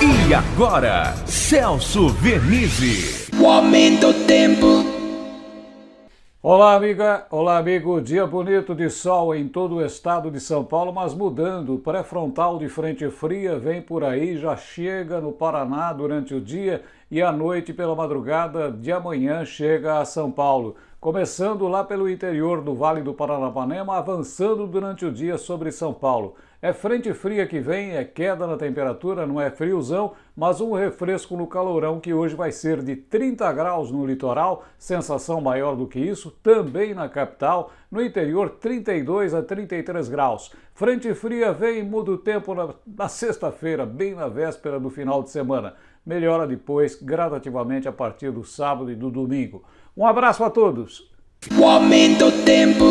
E agora, Celso Vernizzi. O aumento do tempo. Olá, amiga. Olá, amigo. Dia bonito de sol em todo o estado de São Paulo, mas mudando. Pré-frontal de frente fria vem por aí, já chega no Paraná durante o dia e à noite, pela madrugada de amanhã, chega a São Paulo. Começando lá pelo interior do Vale do Paranapanema, avançando durante o dia sobre São Paulo. É frente fria que vem, é queda na temperatura, não é friozão, mas um refresco no calorão que hoje vai ser de 30 graus no litoral, sensação maior do que isso, também na capital, no interior 32 a 33 graus. Frente fria vem e muda o tempo na, na sexta-feira, bem na véspera do final de semana. Melhora depois, gradativamente, a partir do sábado e do domingo. Um abraço a todos! O aumento tempo.